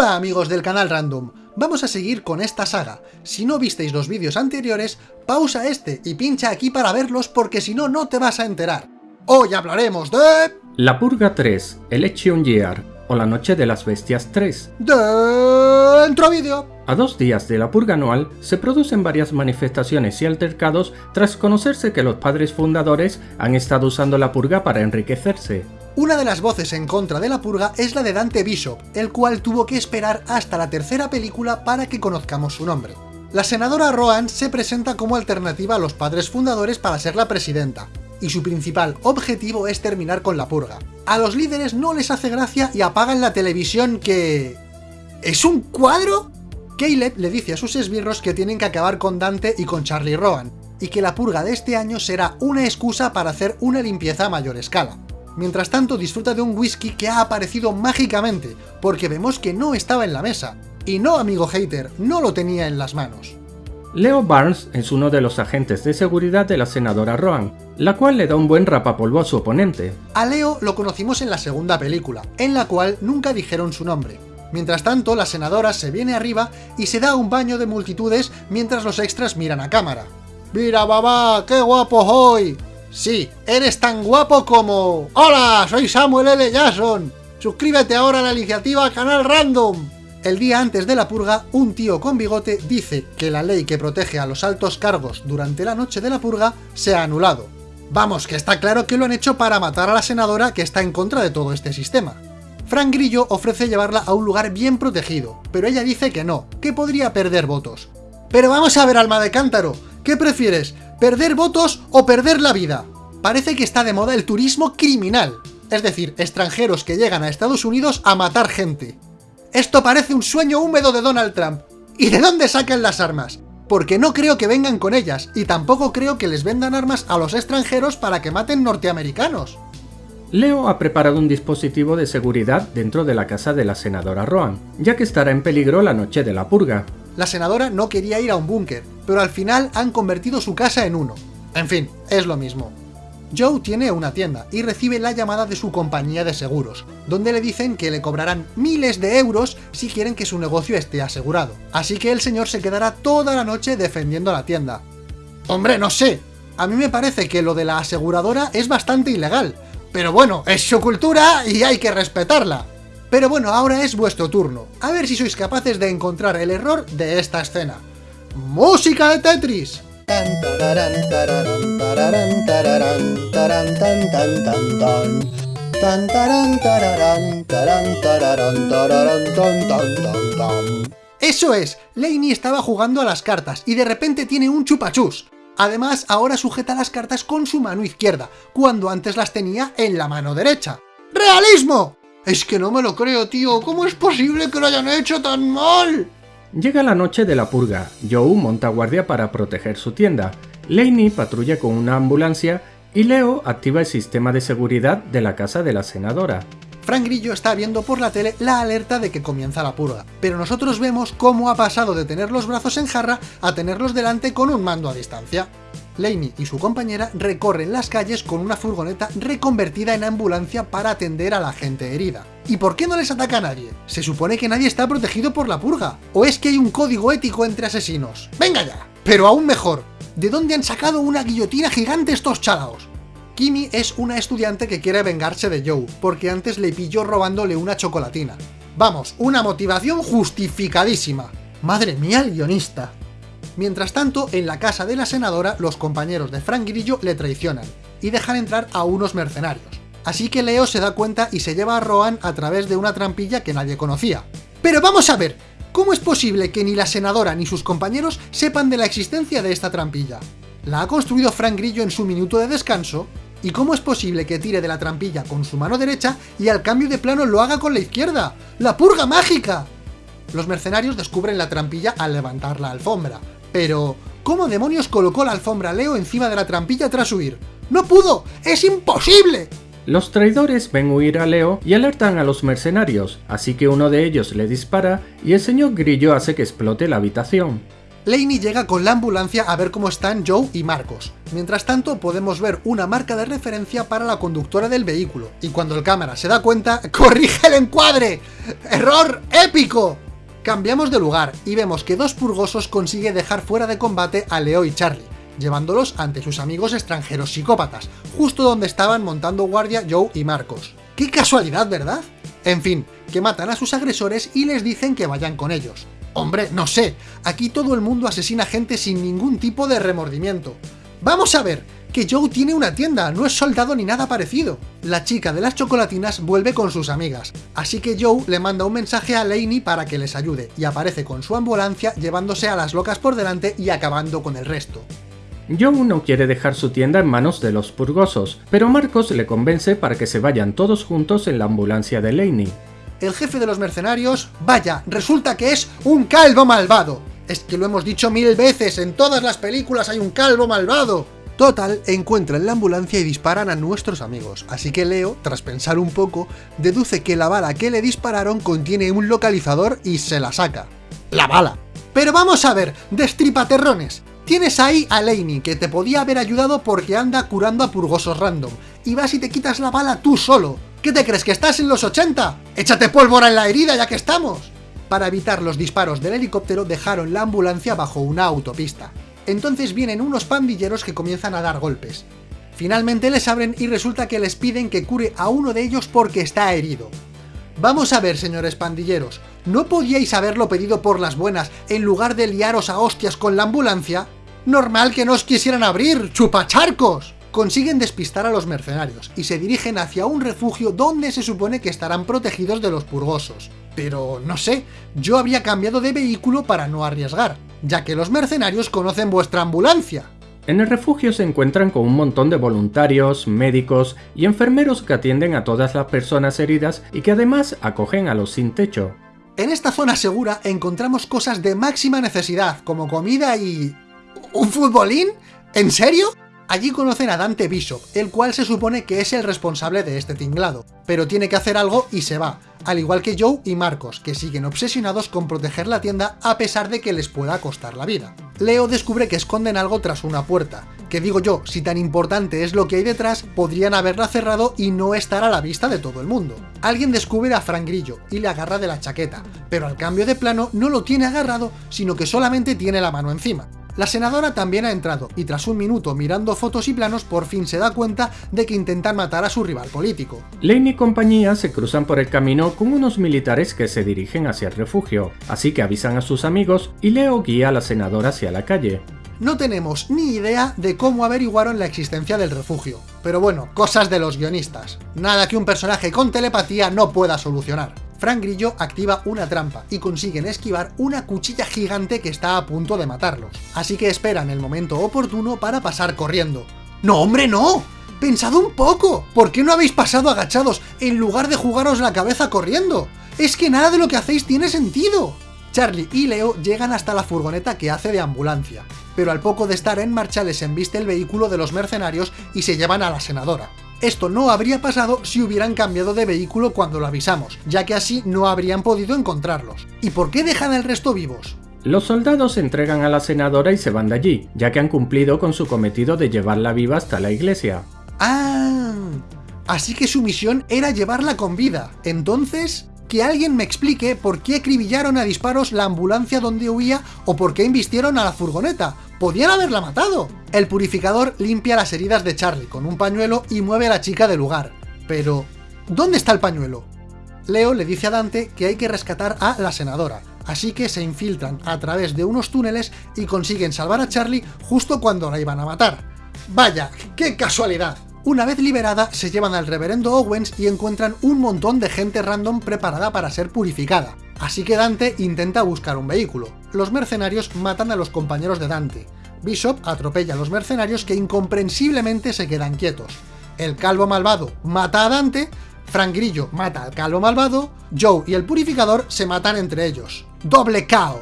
Hola amigos del canal Random, vamos a seguir con esta saga. Si no visteis los vídeos anteriores, pausa este y pincha aquí para verlos porque si no, no te vas a enterar. Hoy hablaremos de... La Purga 3, Election Year, o La Noche de las Bestias 3. Dentro vídeo. A dos días de la purga anual, se producen varias manifestaciones y altercados tras conocerse que los padres fundadores han estado usando la purga para enriquecerse. Una de las voces en contra de la purga es la de Dante Bishop, el cual tuvo que esperar hasta la tercera película para que conozcamos su nombre. La senadora Rohan se presenta como alternativa a los padres fundadores para ser la presidenta, y su principal objetivo es terminar con la purga. A los líderes no les hace gracia y apagan la televisión que... ¿Es un cuadro? Caleb le dice a sus esbirros que tienen que acabar con Dante y con Charlie Rohan, y que la purga de este año será una excusa para hacer una limpieza a mayor escala. Mientras tanto disfruta de un whisky que ha aparecido mágicamente, porque vemos que no estaba en la mesa. Y no, amigo hater, no lo tenía en las manos. Leo Barnes es uno de los agentes de seguridad de la senadora Rohan, la cual le da un buen rapapolvo a su oponente. A Leo lo conocimos en la segunda película, en la cual nunca dijeron su nombre. Mientras tanto, la senadora se viene arriba y se da un baño de multitudes mientras los extras miran a cámara. ¡Mira, babá! ¡Qué guapo hoy! Sí, eres tan guapo como... ¡Hola! Soy Samuel L. Jackson. Suscríbete ahora a la iniciativa Canal Random. El día antes de la purga, un tío con bigote dice que la ley que protege a los altos cargos durante la noche de la purga se ha anulado. Vamos, que está claro que lo han hecho para matar a la senadora que está en contra de todo este sistema. Frank Grillo ofrece llevarla a un lugar bien protegido, pero ella dice que no, que podría perder votos. Pero vamos a ver, alma de cántaro, ¿qué prefieres? ¿Perder votos o perder la vida? Parece que está de moda el turismo criminal, es decir, extranjeros que llegan a Estados Unidos a matar gente. Esto parece un sueño húmedo de Donald Trump. ¿Y de dónde sacan las armas? Porque no creo que vengan con ellas, y tampoco creo que les vendan armas a los extranjeros para que maten norteamericanos. Leo ha preparado un dispositivo de seguridad dentro de la casa de la senadora Rohan, ya que estará en peligro la noche de la purga. La senadora no quería ir a un búnker, pero al final han convertido su casa en uno. En fin, es lo mismo. Joe tiene una tienda y recibe la llamada de su compañía de seguros, donde le dicen que le cobrarán miles de euros si quieren que su negocio esté asegurado. Así que el señor se quedará toda la noche defendiendo la tienda. Hombre, no sé, a mí me parece que lo de la aseguradora es bastante ilegal, pero bueno, es su cultura y hay que respetarla. Pero bueno, ahora es vuestro turno. A ver si sois capaces de encontrar el error de esta escena. ¡Música de Tetris! Eso es, Laney estaba jugando a las cartas y de repente tiene un chupachus. Además, ahora sujeta las cartas con su mano izquierda, cuando antes las tenía en la mano derecha. ¡Realismo! Es que no me lo creo, tío. ¿Cómo es posible que lo hayan hecho tan mal? Llega la noche de la purga. Joe monta guardia para proteger su tienda. Laney patrulla con una ambulancia y Leo activa el sistema de seguridad de la casa de la senadora. Frank Grillo está viendo por la tele la alerta de que comienza la purga, pero nosotros vemos cómo ha pasado de tener los brazos en jarra a tenerlos delante con un mando a distancia. Laney y su compañera recorren las calles con una furgoneta reconvertida en ambulancia para atender a la gente herida. ¿Y por qué no les ataca a nadie? Se supone que nadie está protegido por la purga. ¿O es que hay un código ético entre asesinos? ¡Venga ya! Pero aún mejor, ¿de dónde han sacado una guillotina gigante estos chalaos? Kimi es una estudiante que quiere vengarse de Joe, porque antes le pilló robándole una chocolatina. Vamos, una motivación justificadísima. Madre mía el guionista. Mientras tanto, en la casa de la senadora, los compañeros de Frank Grillo le traicionan, y dejan entrar a unos mercenarios. Así que Leo se da cuenta y se lleva a Rohan a través de una trampilla que nadie conocía. ¡Pero vamos a ver! ¿Cómo es posible que ni la senadora ni sus compañeros sepan de la existencia de esta trampilla? ¿La ha construido Frank Grillo en su minuto de descanso? ¿Y cómo es posible que tire de la trampilla con su mano derecha y al cambio de plano lo haga con la izquierda? ¡La purga mágica! Los mercenarios descubren la trampilla al levantar la alfombra. Pero, ¿cómo demonios colocó la alfombra Leo encima de la trampilla tras huir? ¡No pudo! ¡Es imposible! Los traidores ven huir a Leo y alertan a los mercenarios, así que uno de ellos le dispara y el señor Grillo hace que explote la habitación. Laney llega con la ambulancia a ver cómo están Joe y Marcos. Mientras tanto, podemos ver una marca de referencia para la conductora del vehículo, y cuando el cámara se da cuenta, ¡corrige el encuadre! ¡Error épico! Cambiamos de lugar y vemos que dos purgosos consigue dejar fuera de combate a Leo y Charlie, llevándolos ante sus amigos extranjeros psicópatas, justo donde estaban montando guardia Joe y Marcos. ¡Qué casualidad, ¿verdad? En fin, que matan a sus agresores y les dicen que vayan con ellos. Hombre, no sé, aquí todo el mundo asesina gente sin ningún tipo de remordimiento. Vamos a ver, que Joe tiene una tienda, no es soldado ni nada parecido. La chica de las chocolatinas vuelve con sus amigas, así que Joe le manda un mensaje a Laney para que les ayude, y aparece con su ambulancia llevándose a las locas por delante y acabando con el resto. Joe no quiere dejar su tienda en manos de los purgosos, pero Marcos le convence para que se vayan todos juntos en la ambulancia de Laney. El jefe de los mercenarios, vaya, resulta que es un calvo malvado. Es que lo hemos dicho mil veces, en todas las películas hay un calvo malvado. Total, encuentran la ambulancia y disparan a nuestros amigos, así que Leo, tras pensar un poco, deduce que la bala que le dispararon contiene un localizador y se la saca. ¡La bala! Pero vamos a ver, destripaterrones, Tienes ahí a Laney, que te podía haber ayudado porque anda curando a purgosos random, y vas y te quitas la bala tú solo. ¿Qué te crees, que estás en los 80? ¡Échate pólvora en la herida ya que estamos! Para evitar los disparos del helicóptero dejaron la ambulancia bajo una autopista. Entonces vienen unos pandilleros que comienzan a dar golpes. Finalmente les abren y resulta que les piden que cure a uno de ellos porque está herido. Vamos a ver, señores pandilleros, ¿no podíais haberlo pedido por las buenas en lugar de liaros a hostias con la ambulancia? Normal que no os quisieran abrir, chupacharcos. Consiguen despistar a los mercenarios y se dirigen hacia un refugio donde se supone que estarán protegidos de los purgosos. Pero no sé, yo habría cambiado de vehículo para no arriesgar, ya que los mercenarios conocen vuestra ambulancia. En el refugio se encuentran con un montón de voluntarios, médicos y enfermeros que atienden a todas las personas heridas y que además acogen a los sin techo. En esta zona segura encontramos cosas de máxima necesidad, como comida y... ¿Un futbolín? ¿En serio? Allí conocen a Dante Bishop, el cual se supone que es el responsable de este tinglado, pero tiene que hacer algo y se va, al igual que Joe y Marcos, que siguen obsesionados con proteger la tienda a pesar de que les pueda costar la vida. Leo descubre que esconden algo tras una puerta, que digo yo, si tan importante es lo que hay detrás, podrían haberla cerrado y no estar a la vista de todo el mundo. Alguien descubre a Frank Grillo y le agarra de la chaqueta, pero al cambio de plano no lo tiene agarrado, sino que solamente tiene la mano encima. La senadora también ha entrado, y tras un minuto mirando fotos y planos por fin se da cuenta de que intentan matar a su rival político. Lane y compañía se cruzan por el camino con unos militares que se dirigen hacia el refugio, así que avisan a sus amigos y Leo guía a la senadora hacia la calle. No tenemos ni idea de cómo averiguaron la existencia del refugio, pero bueno, cosas de los guionistas. Nada que un personaje con telepatía no pueda solucionar. Frank Grillo activa una trampa y consiguen esquivar una cuchilla gigante que está a punto de matarlos. Así que esperan el momento oportuno para pasar corriendo. ¡No, hombre, no! ¡Pensad un poco! ¿Por qué no habéis pasado agachados en lugar de jugaros la cabeza corriendo? ¡Es que nada de lo que hacéis tiene sentido! Charlie y Leo llegan hasta la furgoneta que hace de ambulancia, pero al poco de estar en marcha les embiste el vehículo de los mercenarios y se llevan a la senadora. Esto no habría pasado si hubieran cambiado de vehículo cuando lo avisamos, ya que así no habrían podido encontrarlos. ¿Y por qué dejan al resto vivos? Los soldados se entregan a la senadora y se van de allí, ya que han cumplido con su cometido de llevarla viva hasta la iglesia. ¡Ah! Así que su misión era llevarla con vida. Entonces, que alguien me explique por qué acribillaron a disparos la ambulancia donde huía o por qué invistieron a la furgoneta. ¡Podían haberla matado! El purificador limpia las heridas de Charlie con un pañuelo y mueve a la chica del lugar. Pero, ¿dónde está el pañuelo? Leo le dice a Dante que hay que rescatar a la senadora, así que se infiltran a través de unos túneles y consiguen salvar a Charlie justo cuando la iban a matar. ¡Vaya, qué casualidad! Una vez liberada, se llevan al reverendo Owens y encuentran un montón de gente random preparada para ser purificada. Así que Dante intenta buscar un vehículo. Los mercenarios matan a los compañeros de Dante. Bishop atropella a los mercenarios que incomprensiblemente se quedan quietos. El calvo malvado mata a Dante, Frank Grillo mata al calvo malvado, Joe y el purificador se matan entre ellos. ¡Doble KO!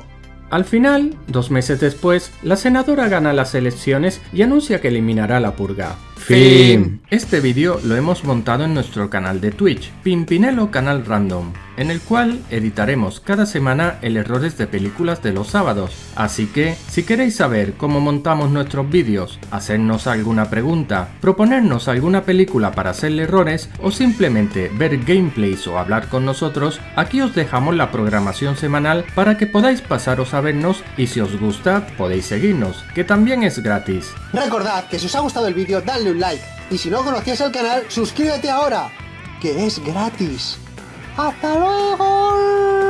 Al final, dos meses después, la senadora gana las elecciones y anuncia que eliminará la purga. Fin. Este vídeo lo hemos montado en nuestro canal de Twitch, Pimpinelo Canal Random, en el cual editaremos cada semana el errores de películas de los sábados. Así que, si queréis saber cómo montamos nuestros vídeos, hacernos alguna pregunta, proponernos alguna película para hacerle errores o simplemente ver gameplays o hablar con nosotros, aquí os dejamos la programación semanal para que podáis pasaros a vernos y si os gusta podéis seguirnos, que también es gratis. Recordad que si os ha gustado el vídeo dadle un like y si no conocías el canal suscríbete ahora, que es gratis. ¡Hasta luego!